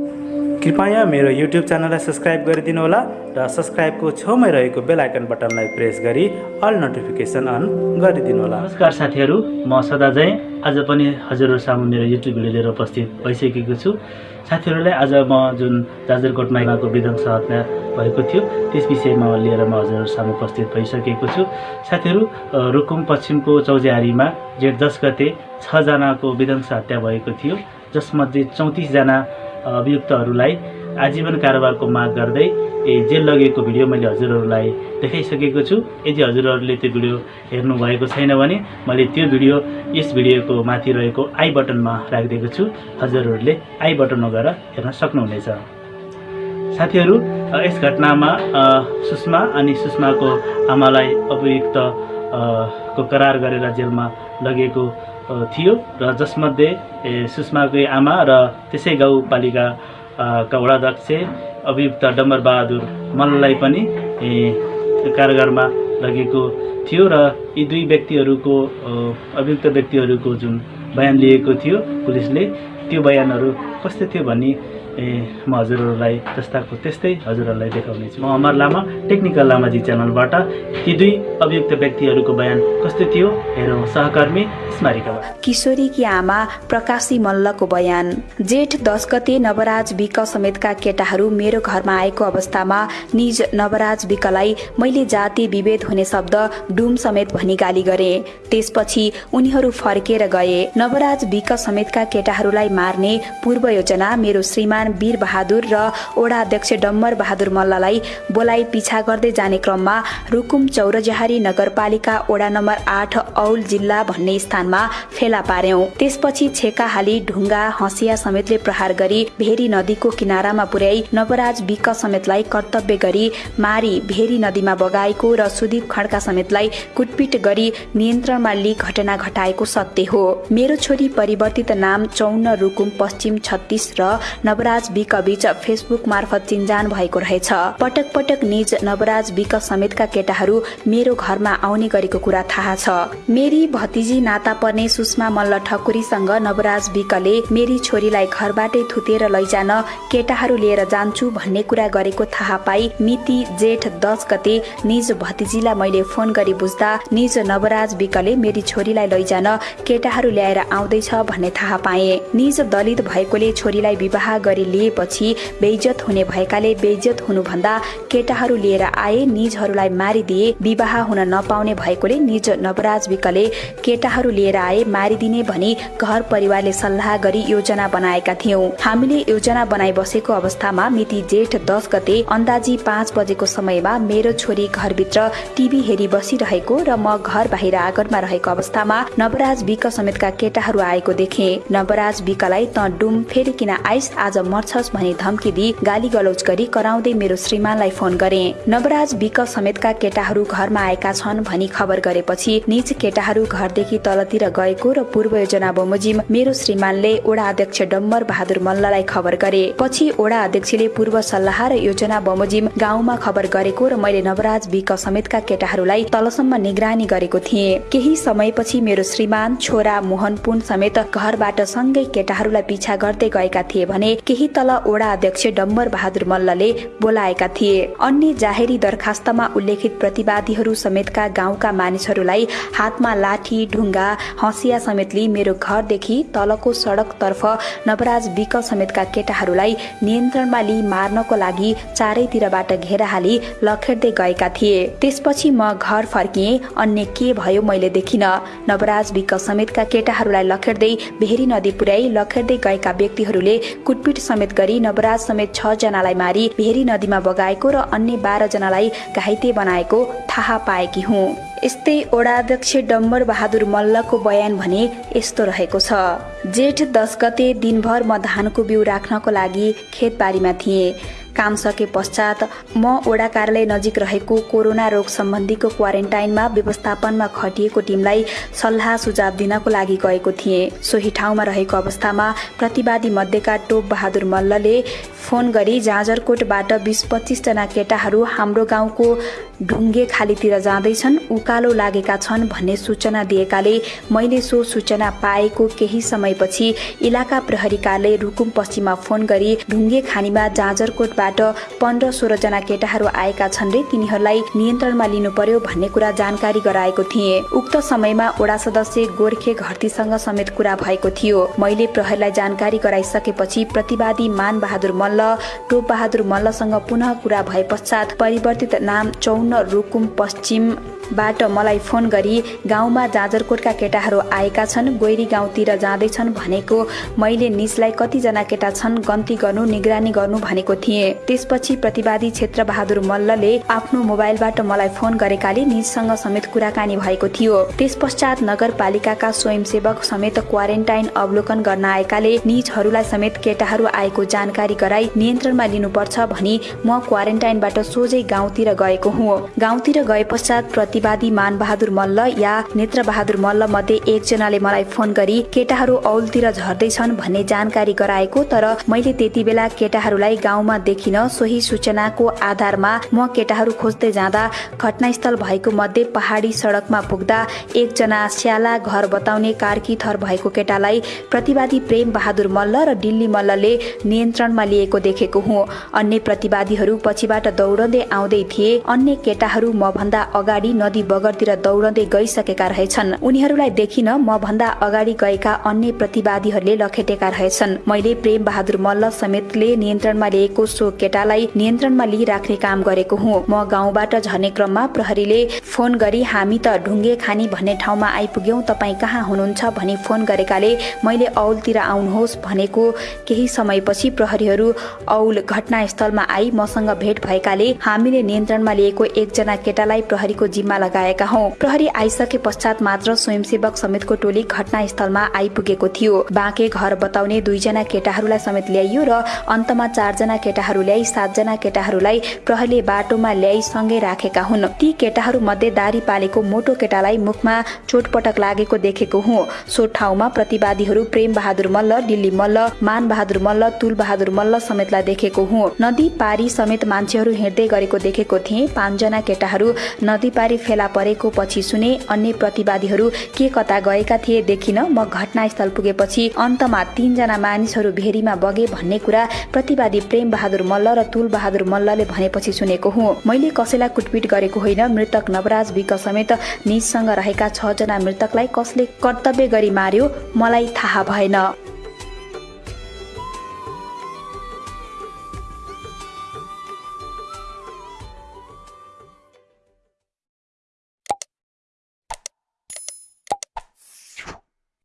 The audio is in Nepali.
कृपया मेरो युट्युब च्यानललाई सब्सक्राइब गरिदिनु होला र सब्सक्राइबको छेउमै रहेको बेल आइकन बटनलाई प्रेस गरी अल नोटिफिकेसन अन गरिदिनु होला नमस्कार साथीहरू म सदा जय। आज पनि हजुरहरू सामु मेरो युट्युब भिडियो लिएर उपस्थित भइसकेको छु। साथीहरूलाई आज म जुन जाजरकोट विध्वंस हत्या भएको थियो त्यस विषयमा लिएर म हजुरहरू सामु उपस्थित भइसकेको छु। साथीहरू रुकुम पश्चिमको चौझारीमा जेठ दस गते छजनाको विध्वंस हत्या भएको थियो। जसमध्ये चौतिसजना अभियुक्तहरूलाई आजीवन कारोबारको माग गर्दै ए जेल लगेको भिडियो मैले हजुरहरूलाई देखाइसकेको छु। यदि हजुरहरूले त्यो भिडियो हेर्नुभएको छैन भने मैले त्यो भिडियो यस भिडियोको माथि रहेको आई बटनमा राखिदिएको छु। हजुरहरूले आई बटनमा गएर हेर्न सक्नुहुनेछ। साथीहरू यस घटनामा सुषमा अनि सुषमाको आमालाई अभियुक्त को करार गरेर जेलमा लगेको थियो र जसमध्ये सुषमाकै आमा र त्यसै गाउँपालिकाका वडाध्यक्ष अभियुक्त डम्बर बहादुर मल्ललाई पनि कारागारमा लगेको थियो र यी दुई व्यक्तिहरूको अभियुक्त व्यक्तिहरूको जुन बयान लिएको थियो पुलिसले त्यो बयानहरू कस्तो थियो भन्ने म हजुरहरूलाई जस्ताको त्यस्तै हजुरहरूलाई देखाउनेछु म अमर लामा टेक्निकल लामाजी च्यानलबाट। ती दुई अभियुक्त व्यक्तिहरूको बयान कस्तो थियो? हेरौँ सहकर्मी स्मारिकाबाट किशोरीकी आमा प्रकाशी मल्लको बयान। जेठ दस गते नवराज विक समेतका केटाहरू मेरो घरमा आएको अवस्थामा निज नवराज विकलाई मैले जाति विभेद हुने शब्द डुम समेत भनी गाली गरे। त्यसपछि उनीहरू फर्केर गए। नवराज विक समेतका केटाहरूलाई मार्ने पूर्व योजना मेरो श्रीमान वीर बहादुर र ओडा अध्यक्ष डम्बर बहादुर मल्ललाई बोलाइ पिछा गर्दै जाने क्रममा रुकुम चौरजहारी नगरपालिका ओडा नम्बर आठ औल जिल्ला भन्ने स्थानमा फेला पार्यौं। त्यसपछि छेका हाली ढुङ्गा हँसिया समेतले प्रहार गरी भेरी नदीको किनारामा पुर्याई नवराज विक समेतलाई कर्तव्य गरी मारी भेरी नदीमा बगाएको र सुदीप खड्का समेतलाई कुटपिट गरी नियन्त्रणमा लिई घटना घटाएको सत्य हो। मेरो छोरी परिवर्तित नाम चौन्न रुकुम पश्चिम छत्तिस र नवराज विक बीच फेसबुक मार्फत चिन्जान भएको रहेछ। पटक पटक निज नवराज विक समेतका केटाहरू मेरो घरमा आउने गरेको कुरा थाहा छ। मेरी भतिजी नाता पर्ने सुषमा मल्ल ठकुरीसँग नवराज विकले मेरी छोरीलाई घरबाटै थुतेर लैजान केटाहरू लिएर जान्छु भन्ने कुरा गरेको थाहा पाई मिति जेठ दस गते निज भतिजीलाई मैले फोन गरी बुझ्दा निज नवराज विकले मेरी छोरीलाई लैजान केटाहरू ल्याएर आउँदैछ भन्ने थाहा पाए। निज दलित भएकोले छोरीलाई विवाह गरी लिएपछि बेइज्जत हुने भएकाले बेइज्जत हुनुभन्दा केटाहरू लिएर आए निजहरूलाई मारिदिए विवाह हुन नपाउने भएकोले निज नवराज विकले केटाहरू लिएर आए मारिदिने भनी घर परिवारले सल्लाह गरी योजना बनाएका थियौं। हामीले योजना बनाइ बसेको अवस्थामा मिति जेठ दस गते अन्दाजी पाँच बजेको समयमा मेरो छोरी घरभित्र टिभी हेरी बसिरहेको र म घर बाहिर आँगनमा रहेको अवस्थामा नवराज विक समेतका केटाहरू आएको देखे। नवराज विकलाई त डुम फेरि किन आइस आज मर्छस् भनी धम्की दिई गाली गलौज गरी कराउँदै मेरो श्रीमानलाई फोन गरे। नवराज विक समेतका केटाहरू घरमा आएका छन् भनी खबर गरेपछि निज केटाहरू घरदेखि तलतिर गएको र पूर्व योजना बमोजिम मेरो श्रीमानले ओडा अध्यक्ष डम्बर बहादुर मल्ललाई खबर गरे। पछि ओडा अध्यक्षले पूर्व सल्लाह र योजना बमोजिम गाउँमा खबर गरेको र मैले नवराज विक समेतका केटाहरूलाई तलसम्म निगरानी गरेको थिएँ। केही समयपछि मेरो श्रीमान छोरा मोहन पुन समेत घरबाट सँगै केटाहरूलाई पिछा गर्दै गएका थिए भने केही तल ओडा अध्यक्ष डम्बर बहादुर मल्लले बोलाएका थिए। अन्य जाहेरी दरखास्तमा उल्लेखित प्रतिवादीहरू समेतका गाउँका मानिसहरूलाई हातमा लाठी ढुङ्गा हँसिया समेत लिई मेरो घरदेखि तलको सडकतर्फ नवराज विक समेतका केटाहरूलाई नियन्त्रणमा लिई मार्नको लागि चारैतिरबाट घेरा हाली लखेड्दै गएका थिए। त्यसपछि म घर फर्किएँ अन्य के भयो मैले देखिन। नवराज विक समेतका केटाहरूलाई लखेड्दै भेरी नदी पुर्याई लखेड्दै गएका व्यक्तिहरूले कुटपिट समेत गरी नवराज समेत छ जनालाई मारी भेरी नदीमा बगाएको र अन्य बाह्र जनालाई घाइते बनाएको थाहा पाएकी हुँ। यस्तै ओडाध्यक्ष डम्बर बहादुर मल्लको बयान भने यस्तो रहेको छ। जेठ दस गते दिनभर म धानको बिउ राख्नको लागि खेतबारीमा थिएँ। काम सके पश्चात म ओडा कार्यालय नजिक रहेको कोरोना रोग सम्बन्धीको क्वारेन्टाइनमा व्यवस्थापनमा खटिएको टिमलाई सल्लाह सुझाव दिनको लागि गएको थिएँ। सोही ठाउँमा रहेको अवस्थामा प्रतिवादी मध्येका टोप बहादुर मल्लले फोन गरी जाजरकोटबाट बिस पच्चिसजना केटाहरू हाम्रो गाउँको ढुङ्गे खालीतिर जाँदैछन्। उकालो लागेका छन् भन्ने सूचना दिएकाले मैले सो सूचना पाएको केही समयपछि इलाका प्रहरी कार्यालय रुकुम पश्चिममा फोन गरी ढुङ्गे खानीमा जाजरकोटबाट पन्ध्र सोह्रजना केटाहरू आएका छन् रे तिनीहरूलाई नियन्त्रणमा लिनु पर्यो भन्ने कुरा जानकारी गराएको थिएँ। उक्त समयमा वडा सदस्य गोर्खे घरतीसँग समेत कुरा भएको थियो। मैले प्रहरीलाई जानकारी गराइसकेपछि प्रतिवादी मान बहादुर मल्ल टोप बहादुर मल्लसँग पुनः कुरा भए पश्चात परिवर्तित नाम चौन्न रुकुम पश्चिमबाट मलाई फोन गरी गाउँमा जाजरकोटका केटाहरू आएका छन् गोइरी गाउँतिर जाँदैछन् भनेको मैले निजलाई कतिजना केटा छन् गन्ती गर्नु निगरानी गर्नु भनेको थिएँ। त्यसपछि प्रतिवादी क्षेत्र बहादुर मल्लले आफ्नो मोबाइलबाट मलाई फोन गरेकाले निजसँग समेत कुराकानी भएको थियो। त्यस पश्चात नगरपालिकाका स्वयंसेवक समेत क्वारेन्टाइन अवलोकन गर्न आएकाले निजहरूलाई समेत केटाहरू आएको जानकारी गराई नियन्त्रणमा लिनुपर्छ भनी म क्वारेन्टाइनबाट सोझै गाउँतिर गएको हुँ। गाउँतिर गए पश्चात प्रतिवादी मान बहादुर मल्ल या नेत्र बहादुर मल्ल मध्ये एकजनाले मलाई फोन गरी केटाहरू औलतिर झर्दैछन् भन्ने जानकारी गराएको तर मैले त्यति बेला केटाहरूलाई गाउँमा देखिन सोही सूचनाको आधारमा म केटाहरू खोज्दै जाँदा घटनास्थल भएको मध्ये पहाडी सडकमा पुग्दा एकजना स्याला घर बताउने कार्की थर भएको केटालाई प्रतिवादी प्रेम बहादुर मल्ल र डिल्ली मल्लले नियन्त्रणमा लिएको देखेको हुँ। अन्य प्रतिवादीहरू पछिबाट दौडँदै आउँदै थिए। अन्य केटाहरू म भन्दा अगाडि नदी बगरतिर दौडँदै गइसकेका रहेछन्। उनीहरूलाई देखिन म भन्दा अगाडि गएका अन्य प्रतिवादीहरूले लखेटेका रहेछन्। मैले प्रेम बहादुर मल्ल समेतले नियन्त्रणमा लिएको सो केटालाई नियन्त्रणमा लिइराख्ने काम गरेको हुँ। म गाउँबाट झर्ने क्रममा प्रहरीले फोन गरी हामी त ढुङ्गे खानी भन्ने ठाउँमा आइपुग्यौं तपाईँ कहाँ हुनुहुन्छ? भनी फोन गरेकाले मैले औलतिर आउनुहोस् भनेको केही समयपछि प्रहरीहरू औल घटनास्थलमा आई मसँग भेट भएकाले हामीले नियन्त्रणमा लिएको एकजना केटालाई प्रहरीको जिम्मा लगाएका हौ। प्रहरी आइसके पश्चात मात्र स्वयंसेवक समेतको टोली घटनास्थलमा आइपुगेको थियो। बाँके घर बताउने दुईजना केटाहरूलाई समेत ल्याइयो र अन्तमा चारजना केटाहरू ल्याई सातजना केटाहरूलाई प्रहरीले बाटोमा ल्याई सँगै राखेका हुन्। ती केटाहरू मध्ये दारी पालेको मोटो केटालाई मुखमा चोटपटक लागेको देखेको हुँ। सो ठाउँमा प्रतिवादीहरू प्रेम बहादुर मल्ल दिल्ली मल्ल मान बहादुर मल्ल तुल बहादुर मल्ल समेतलाई देखेको हुँ। नदी पारी समेत मान्छेहरू हिँड्दै गरेको देखेको थिएँ। पाँचजना केटाहरू नदी पारी फेला परेको पछि सुने अन्य प्रतिवादीहरू के कता गएका थिए देखिन म घटनास्थल पुगेपछि अन्तमा तीनजना मानिसहरू भेरीमा बगे भन्ने कुरा प्रतिवादी प्रेम बहादुर मल्ल र तुल बहादुर मल्लले भनेपछि सुनेको हुँ। मैले कसैलाई कुटपिट गरेको होइन मृतक नवराज विक समेत निजसँग रहेका छजना मृतकलाई कसले कर्तव्य गरी मार्यो मलाई थाहा भएन।